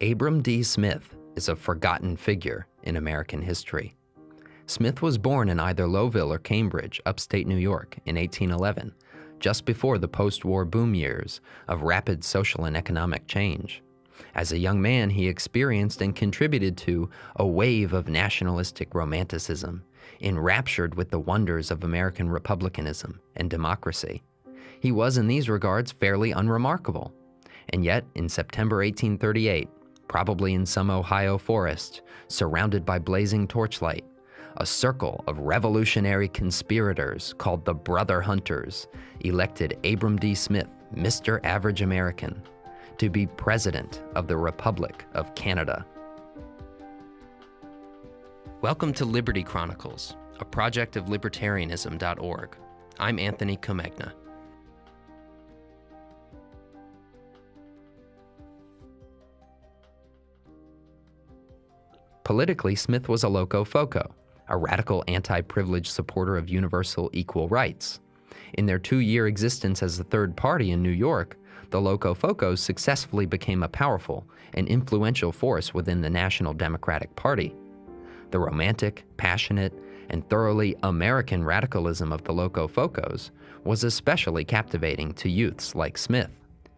Abram D. Smith is a forgotten figure in American history. Smith was born in either Lowville or Cambridge, upstate New York, in 1811, just before the post war boom years of rapid social and economic change. As a young man, he experienced and contributed to a wave of nationalistic romanticism, enraptured with the wonders of American republicanism and democracy. He was, in these regards, fairly unremarkable. And yet, in September 1838, probably in some Ohio forest, surrounded by blazing torchlight, a circle of revolutionary conspirators called the Brother Hunters elected Abram D. Smith, Mr. Average American, to be President of the Republic of Canada. Welcome to Liberty Chronicles, a project of libertarianism.org. I'm Anthony Comegna. Politically, Smith was a loco foco, a radical anti-privilege supporter of universal equal rights. In their two-year existence as a third party in New York, the Locofocos successfully became a powerful and influential force within the National Democratic Party. The romantic, passionate, and thoroughly American radicalism of the Locofocos was especially captivating to youths like Smith.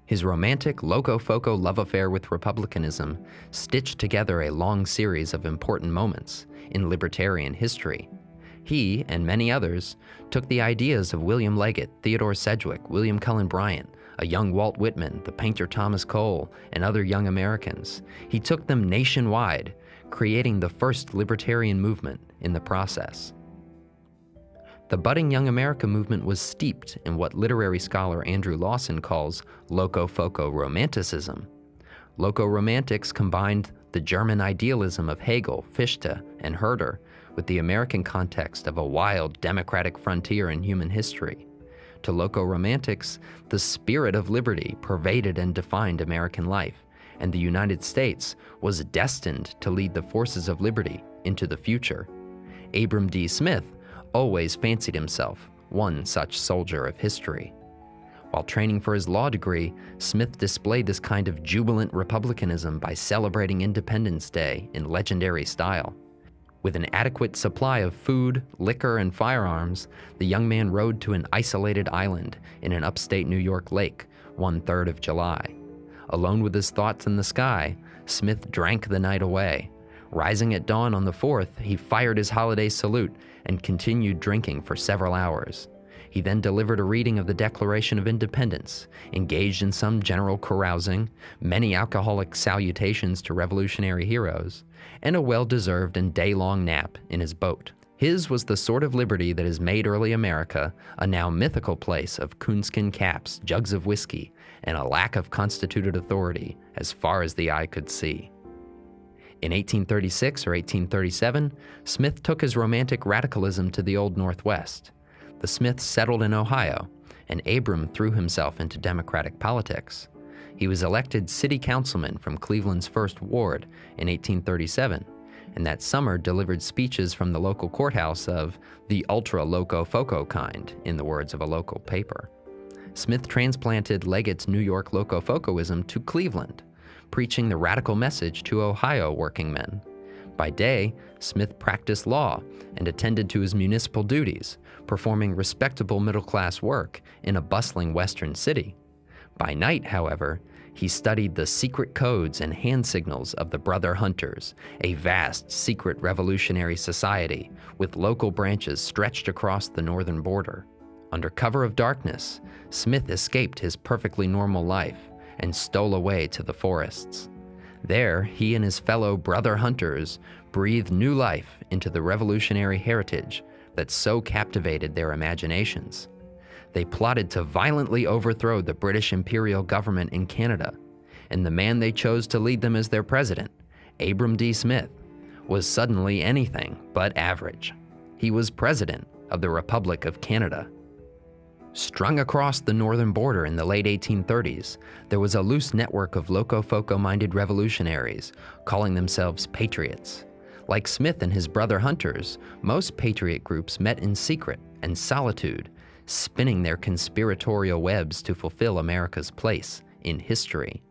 His romantic Locofoco love affair with republicanism stitched together a long series of important moments in libertarian history. He, and many others, took the ideas of William Leggett, Theodore Sedgwick, William Cullen Bryant, a young Walt Whitman, the painter Thomas Cole, and other young Americans. He took them nationwide, creating the first libertarian movement in the process. The budding Young America movement was steeped in what literary scholar Andrew Lawson calls locofoco romanticism. Loco romantics combined the German idealism of Hegel, Fichte, and Herder with the American context of a wild democratic frontier in human history. To loco romantics, the spirit of liberty pervaded and defined American life, and the United States was destined to lead the forces of liberty into the future. Abram D. Smith always fancied himself one such soldier of history. While training for his law degree, Smith displayed this kind of jubilant republicanism by celebrating Independence Day in legendary style. With an adequate supply of food, liquor, and firearms, the young man rode to an isolated island in an upstate New York lake one third of July. Alone with his thoughts in the sky, Smith drank the night away. Rising at dawn on the 4th, he fired his holiday salute and continued drinking for several hours. He then delivered a reading of the Declaration of Independence, engaged in some general carousing, many alcoholic salutations to revolutionary heroes, and a well-deserved and day-long nap in his boat. His was the sort of liberty that has made early America a now mythical place of coonskin caps, jugs of whiskey, and a lack of constituted authority as far as the eye could see. In 1836 or 1837, Smith took his romantic radicalism to the Old Northwest. The Smiths settled in Ohio, and Abram threw himself into Democratic politics. He was elected city councilman from Cleveland's 1st Ward in 1837, and that summer delivered speeches from the local courthouse of the ultra loco foco kind, in the words of a local paper. Smith transplanted Leggett's New York locofocoism to Cleveland, preaching the radical message to Ohio working men. By day, Smith practiced law and attended to his municipal duties, performing respectable middle-class work in a bustling western city. By night, however, he studied the secret codes and hand signals of the Brother Hunters, a vast secret revolutionary society with local branches stretched across the northern border. Under cover of darkness, Smith escaped his perfectly normal life and stole away to the forests. There, he and his fellow brother hunters breathed new life into the revolutionary heritage that so captivated their imaginations. They plotted to violently overthrow the British imperial government in Canada, and the man they chose to lead them as their president, Abram D. Smith, was suddenly anything but average. He was president of the Republic of Canada. Strung across the northern border in the late 1830s, there was a loose network of locofoco-minded revolutionaries calling themselves patriots. Like Smith and his brother hunters, most patriot groups met in secret and solitude, spinning their conspiratorial webs to fulfill America's place in history.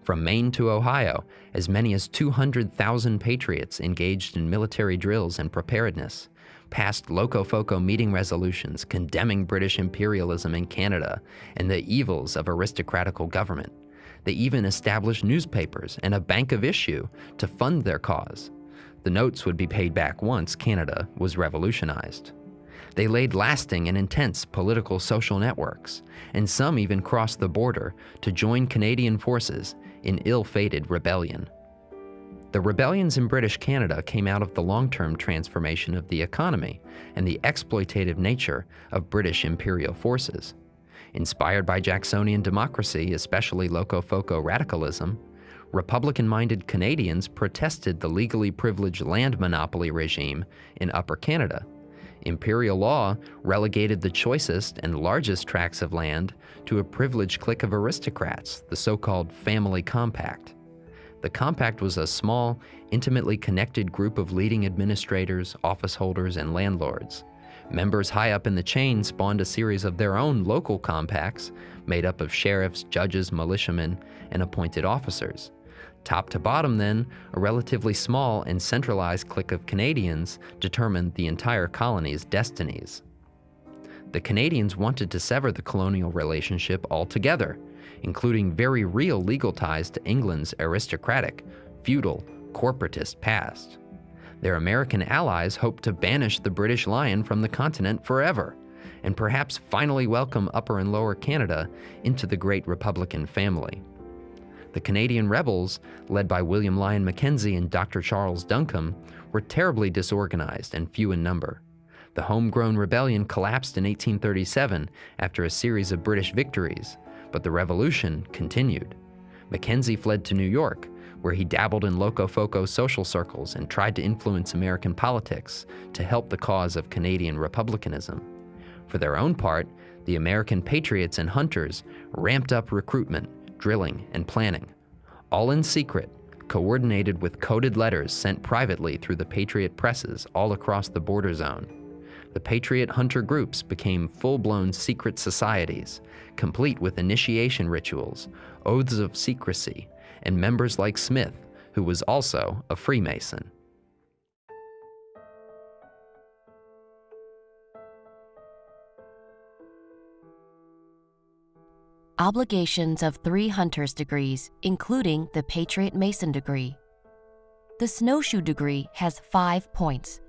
From Maine to Ohio, as many as 200,000 patriots engaged in military drills and preparedness, passed Locofoco meeting resolutions condemning British imperialism in Canada and the evils of aristocratical government. They even established newspapers and a bank of issue to fund their cause. The notes would be paid back once Canada was revolutionized. They laid lasting and intense political social networks, and some even crossed the border to join Canadian forces in ill-fated rebellion. The rebellions in British Canada came out of the long-term transformation of the economy and the exploitative nature of British imperial forces. Inspired by Jacksonian democracy, especially Locofoco radicalism, Republican-minded Canadians protested the legally privileged land monopoly regime in Upper Canada. Imperial law relegated the choicest and largest tracts of land to a privileged clique of aristocrats, the so-called Family Compact. The Compact was a small, intimately connected group of leading administrators, office holders, and landlords. Members high up in the chain spawned a series of their own local compacts made up of sheriffs, judges, militiamen, and appointed officers. Top to bottom, then, a relatively small and centralized clique of Canadians determined the entire colony's destinies. The Canadians wanted to sever the colonial relationship altogether, including very real legal ties to England's aristocratic, feudal, corporatist past. Their American allies hoped to banish the British Lion from the continent forever, and perhaps finally welcome Upper and Lower Canada into the great Republican family. The Canadian rebels, led by William Lyon Mackenzie and Dr. Charles Duncombe, were terribly disorganized and few in number. The homegrown rebellion collapsed in 1837 after a series of British victories, but the revolution continued. Mackenzie fled to New York, where he dabbled in Locofoco social circles and tried to influence American politics to help the cause of Canadian republicanism. For their own part, the American patriots and hunters ramped up recruitment drilling, and planning, all in secret, coordinated with coded letters sent privately through the Patriot presses all across the border zone. The Patriot hunter groups became full-blown secret societies, complete with initiation rituals, oaths of secrecy, and members like Smith, who was also a Freemason. obligations of three hunter's degrees, including the Patriot Mason degree. The snowshoe degree has five points.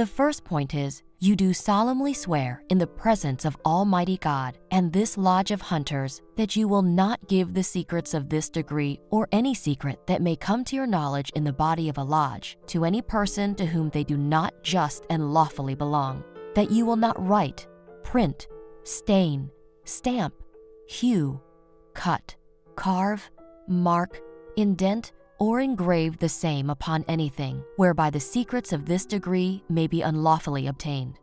The first point is, you do solemnly swear in the presence of Almighty God and this lodge of hunters that you will not give the secrets of this degree or any secret that may come to your knowledge in the body of a lodge to any person to whom they do not just and lawfully belong, that you will not write, print, stain, stamp, hew, cut, carve, mark, indent, or engrave the same upon anything, whereby the secrets of this degree may be unlawfully obtained.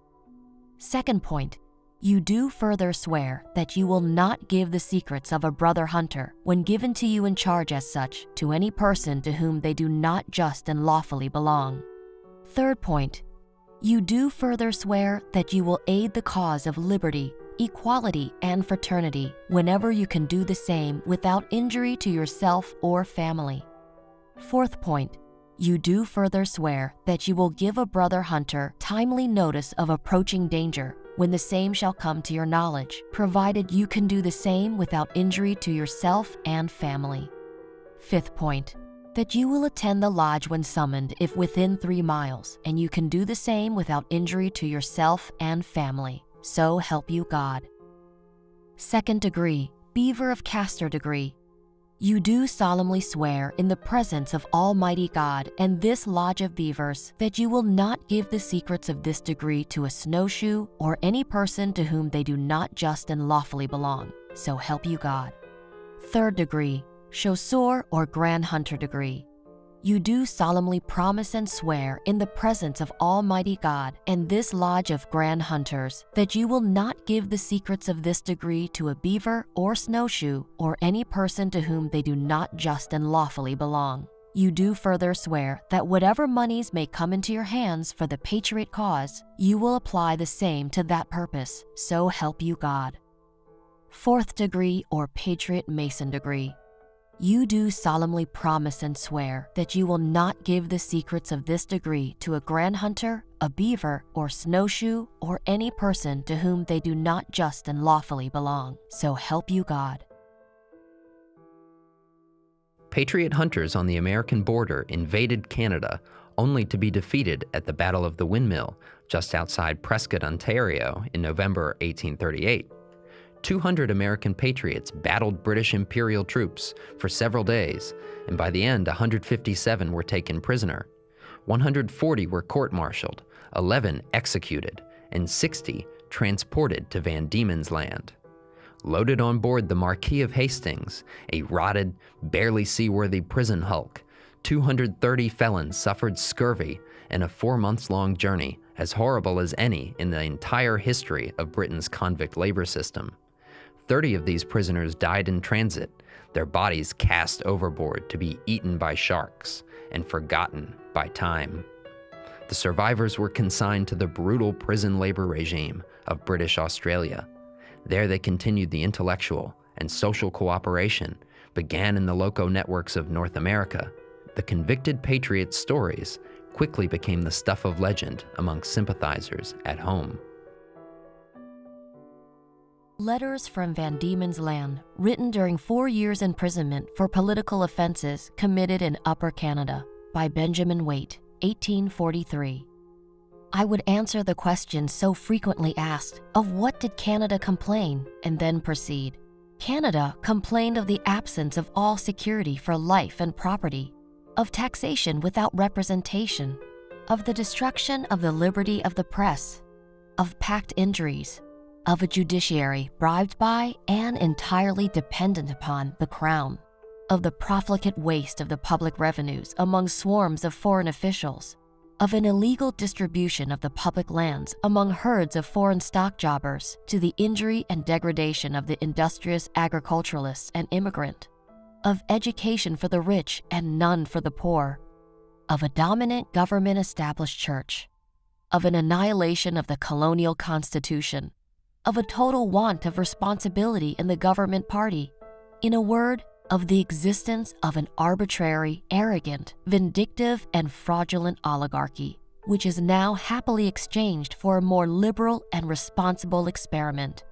Second point, you do further swear that you will not give the secrets of a brother hunter when given to you in charge as such to any person to whom they do not just and lawfully belong. Third point, you do further swear that you will aid the cause of liberty equality, and fraternity whenever you can do the same without injury to yourself or family. Fourth point, you do further swear that you will give a brother hunter timely notice of approaching danger when the same shall come to your knowledge, provided you can do the same without injury to yourself and family. Fifth point, that you will attend the lodge when summoned if within three miles, and you can do the same without injury to yourself and family. So help you God. Second degree, Beaver of Castor degree. You do solemnly swear in the presence of Almighty God and this lodge of beavers that you will not give the secrets of this degree to a snowshoe or any person to whom they do not just and lawfully belong. So help you God. Third degree, Chasseur or Grand Hunter degree you do solemnly promise and swear in the presence of Almighty God and this lodge of grand hunters that you will not give the secrets of this degree to a beaver or snowshoe or any person to whom they do not just and lawfully belong. You do further swear that whatever monies may come into your hands for the patriot cause, you will apply the same to that purpose, so help you God. Fourth degree or Patriot Mason degree. You do solemnly promise and swear that you will not give the secrets of this degree to a grand hunter, a beaver, or snowshoe, or any person to whom they do not just and lawfully belong. So help you God. Patriot hunters on the American border invaded Canada only to be defeated at the Battle of the Windmill just outside Prescott, Ontario in November 1838. 200 American patriots battled British Imperial troops for several days, and by the end, 157 were taken prisoner. 140 were court martialed, 11 executed, and 60 transported to Van Diemen's Land. Loaded on board the Marquis of Hastings, a rotted, barely seaworthy prison hulk, 230 felons suffered scurvy in a four months long journey as horrible as any in the entire history of Britain's convict labor system. 30 of these prisoners died in transit, their bodies cast overboard to be eaten by sharks and forgotten by time. The survivors were consigned to the brutal prison labor regime of British Australia. There they continued the intellectual and social cooperation began in the loco networks of North America. The convicted patriots' stories quickly became the stuff of legend among sympathizers at home. Letters from Van Diemen's Land, written during four years' imprisonment for political offenses committed in Upper Canada by Benjamin Wait, 1843. I would answer the question so frequently asked of what did Canada complain, and then proceed. Canada complained of the absence of all security for life and property, of taxation without representation, of the destruction of the liberty of the press, of packed injuries, of a judiciary bribed by and entirely dependent upon the crown, of the profligate waste of the public revenues among swarms of foreign officials, of an illegal distribution of the public lands among herds of foreign stock jobbers to the injury and degradation of the industrious agriculturalists and immigrant, of education for the rich and none for the poor, of a dominant government established church, of an annihilation of the colonial constitution, of a total want of responsibility in the government party. In a word, of the existence of an arbitrary, arrogant, vindictive, and fraudulent oligarchy, which is now happily exchanged for a more liberal and responsible experiment.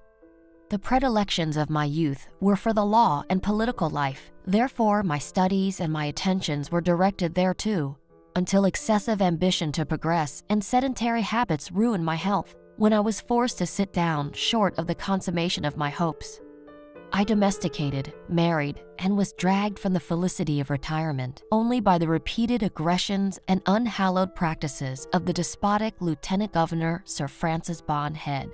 The predilections of my youth were for the law and political life, therefore, my studies and my attentions were directed thereto, until excessive ambition to progress and sedentary habits ruined my health when I was forced to sit down short of the consummation of my hopes. I domesticated, married, and was dragged from the felicity of retirement only by the repeated aggressions and unhallowed practices of the despotic Lieutenant Governor Sir Francis Bond Head.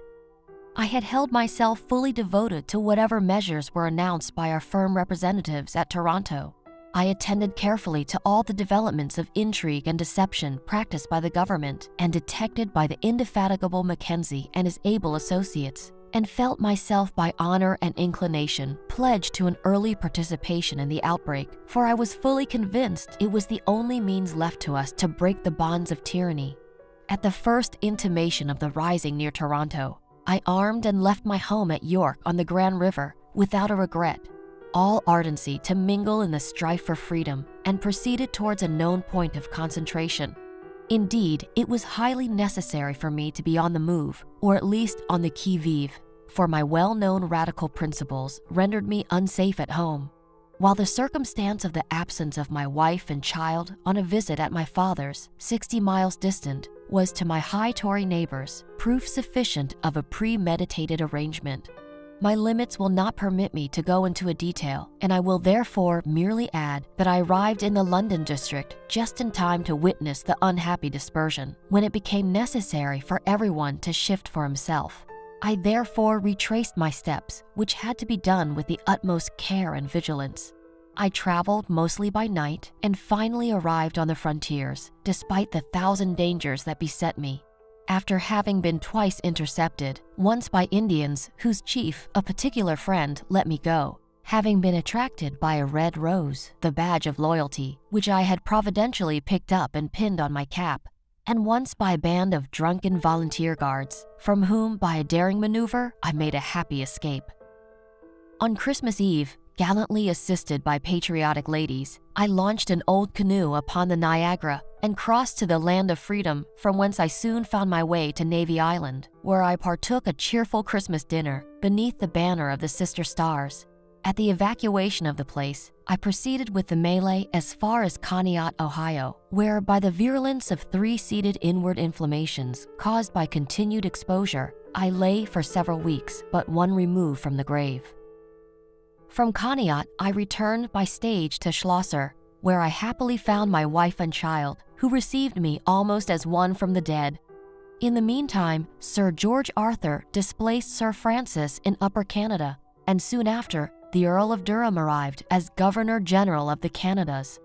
I had held myself fully devoted to whatever measures were announced by our firm representatives at Toronto I attended carefully to all the developments of intrigue and deception practiced by the government and detected by the indefatigable Mackenzie and his able associates, and felt myself by honor and inclination pledged to an early participation in the outbreak, for I was fully convinced it was the only means left to us to break the bonds of tyranny. At the first intimation of the rising near Toronto, I armed and left my home at York on the Grand River without a regret all ardency to mingle in the strife for freedom and proceeded towards a known point of concentration. Indeed, it was highly necessary for me to be on the move, or at least on the qui vive, for my well known radical principles rendered me unsafe at home. While the circumstance of the absence of my wife and child on a visit at my father's, 60 miles distant, was to my high Tory neighbors proof sufficient of a premeditated arrangement my limits will not permit me to go into a detail, and I will therefore merely add that I arrived in the London district just in time to witness the unhappy dispersion, when it became necessary for everyone to shift for himself. I therefore retraced my steps, which had to be done with the utmost care and vigilance. I traveled mostly by night and finally arrived on the frontiers, despite the thousand dangers that beset me after having been twice intercepted, once by Indians whose chief, a particular friend, let me go, having been attracted by a red rose, the badge of loyalty, which I had providentially picked up and pinned on my cap, and once by a band of drunken volunteer guards, from whom, by a daring maneuver, I made a happy escape. On Christmas Eve, gallantly assisted by patriotic ladies, I launched an old canoe upon the Niagara and crossed to the land of freedom, from whence I soon found my way to Navy Island, where I partook a cheerful Christmas dinner beneath the banner of the Sister Stars. At the evacuation of the place, I proceeded with the melee as far as Conneaut, Ohio, where, by the virulence of three seated inward inflammations caused by continued exposure, I lay for several weeks, but one remove from the grave. From Conneaut, I returned by stage to Schlosser, where I happily found my wife and child, who received me almost as one from the dead. In the meantime, Sir George Arthur displaced Sir Francis in Upper Canada, and soon after, the Earl of Durham arrived as Governor General of the Canadas.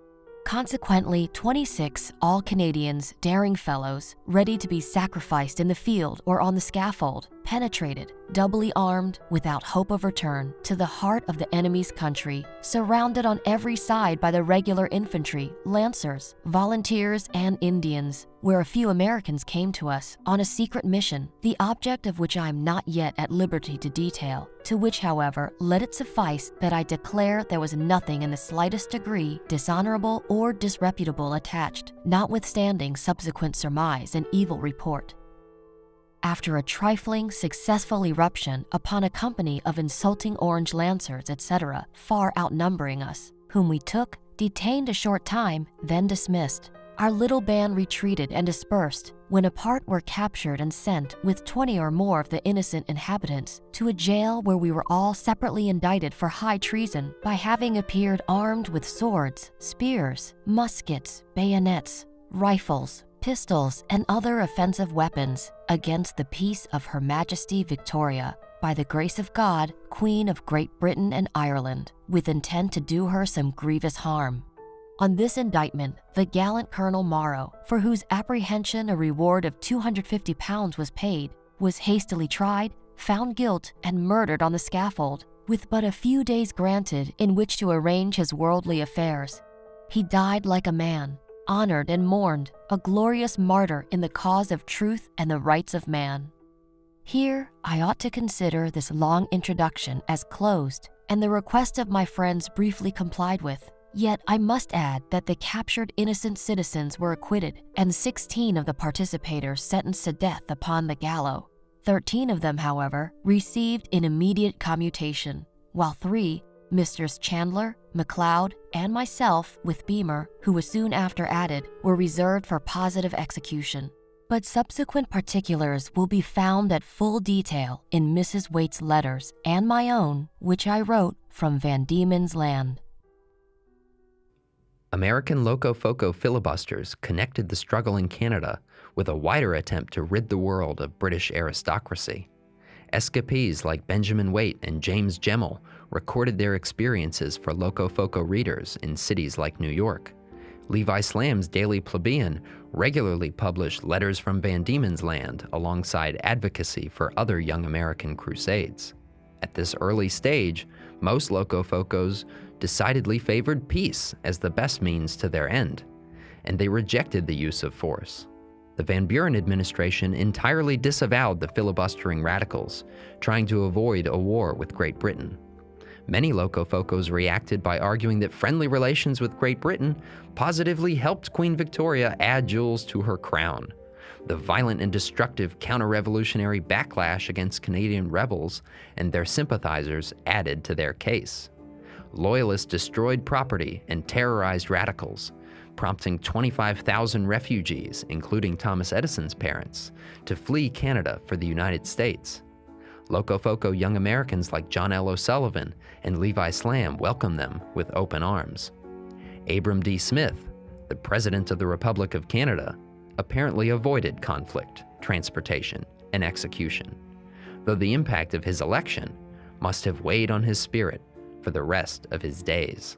Consequently, 26 all Canadians, daring fellows, ready to be sacrificed in the field or on the scaffold, penetrated, doubly armed, without hope of return, to the heart of the enemy's country, surrounded on every side by the regular infantry, lancers, volunteers, and Indians, where a few Americans came to us on a secret mission, the object of which I am not yet at liberty to detail, to which, however, let it suffice that I declare there was nothing in the slightest degree dishonorable or disreputable attached, notwithstanding subsequent surmise and evil report after a trifling, successful eruption upon a company of insulting Orange Lancers, etc., far outnumbering us, whom we took, detained a short time, then dismissed. Our little band retreated and dispersed, when a part were captured and sent with 20 or more of the innocent inhabitants to a jail where we were all separately indicted for high treason by having appeared armed with swords, spears, muskets, bayonets, rifles, pistols, and other offensive weapons against the peace of Her Majesty Victoria, by the grace of God, Queen of Great Britain and Ireland, with intent to do her some grievous harm. On this indictment, the gallant Colonel Morreau, for whose apprehension a reward of 250 pounds was paid, was hastily tried, found guilt, and murdered on the scaffold, with but a few days granted in which to arrange his worldly affairs. He died like a man, honored and mourned, a glorious martyr in the cause of truth and the rights of man. Here, I ought to consider this long introduction as closed and the request of my friends briefly complied with. Yet I must add that the captured innocent citizens were acquitted and 16 of the participators sentenced to death upon the gallows. 13 of them, however, received an immediate commutation, while three Misters Chandler, McLeod, and myself, with Beamer, who was soon after added, were reserved for positive execution. But subsequent particulars will be found at full detail in Mrs. Wait's letters and my own, which I wrote from Van Diemen's Land. American Locofoco filibusters connected the struggle in Canada with a wider attempt to rid the world of British aristocracy. Escapees like Benjamin Wait and James Gemmell recorded their experiences for Locofoco readers in cities like New York. Levi Slamm's Daily Plebeian regularly published letters from Van Diemen's Land alongside advocacy for other young American crusades. At this early stage, most Locofocos decidedly favored peace as the best means to their end, and they rejected the use of force. The Van Buren administration entirely disavowed the filibustering radicals, trying to avoid a war with Great Britain. Many Locofocos reacted by arguing that friendly relations with Great Britain positively helped Queen Victoria add jewels to her crown. The violent and destructive counter revolutionary backlash against Canadian rebels and their sympathizers added to their case. Loyalists destroyed property and terrorized radicals, prompting 25,000 refugees, including Thomas Edison's parents, to flee Canada for the United States. Locofoco young Americans like John L. O'Sullivan and Levi Slamm welcomed them with open arms. Abram D. Smith, the President of the Republic of Canada, apparently avoided conflict, transportation, and execution, though the impact of his election must have weighed on his spirit for the rest of his days.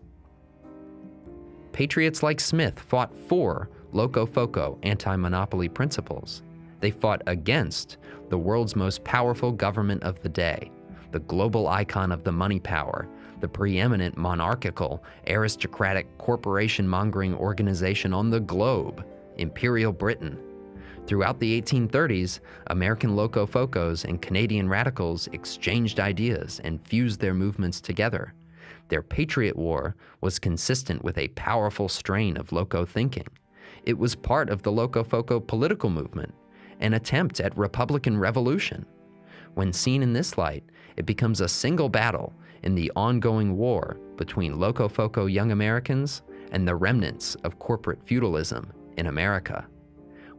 Patriots like Smith fought for Locofoco anti monopoly principles they fought against the world's most powerful government of the day, the global icon of the money power, the preeminent monarchical, aristocratic, corporation mongering organization on the globe, Imperial Britain. Throughout the 1830s, American Locofocos and Canadian radicals exchanged ideas and fused their movements together. Their Patriot War was consistent with a powerful strain of Loco thinking. It was part of the Locofoco political movement, an attempt at Republican revolution. When seen in this light, it becomes a single battle in the ongoing war between Locofoco young Americans and the remnants of corporate feudalism in America.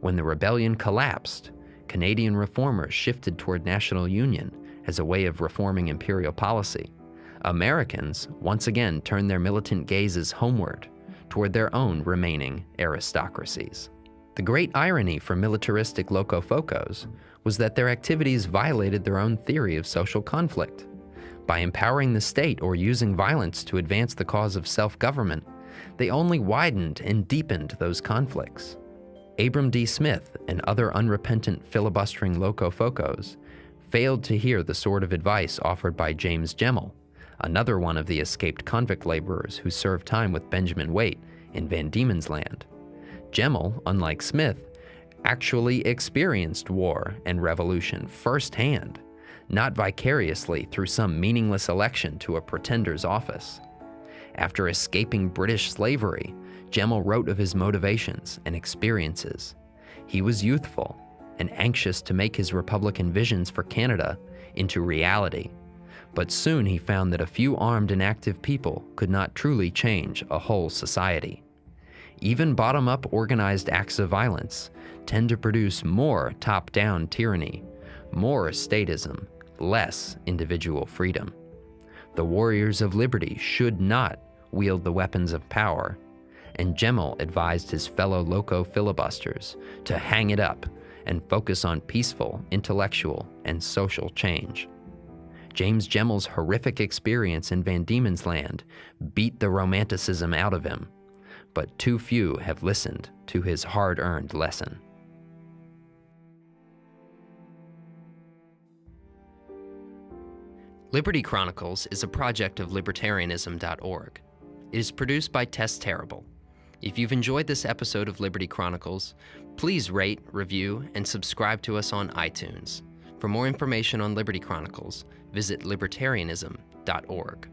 When the rebellion collapsed, Canadian reformers shifted toward national union as a way of reforming imperial policy. Americans once again turned their militant gazes homeward toward their own remaining aristocracies. The great irony for militaristic locofocos was that their activities violated their own theory of social conflict. By empowering the state or using violence to advance the cause of self-government, they only widened and deepened those conflicts. Abram D. Smith and other unrepentant filibustering locofocos failed to hear the sort of advice offered by James Gemmell, another one of the escaped convict laborers who served time with Benjamin Wait in Van Diemen's Land. Gemmell, unlike Smith, actually experienced war and revolution firsthand, not vicariously through some meaningless election to a pretender's office. After escaping British slavery, Gemmell wrote of his motivations and experiences. He was youthful and anxious to make his Republican visions for Canada into reality. But soon he found that a few armed and active people could not truly change a whole society. Even bottom-up organized acts of violence tend to produce more top-down tyranny, more statism, less individual freedom. The warriors of liberty should not wield the weapons of power and Gemmell advised his fellow loco filibusters to hang it up and focus on peaceful, intellectual, and social change. James Gemmell's horrific experience in Van Diemen's Land beat the romanticism out of him, but too few have listened to his hard-earned lesson. Liberty Chronicles is a project of libertarianism.org. It is produced by Tess Terrible if you've enjoyed this episode of Liberty Chronicles, please rate, review, and subscribe to us on iTunes. For more information on Liberty Chronicles, visit libertarianism.org.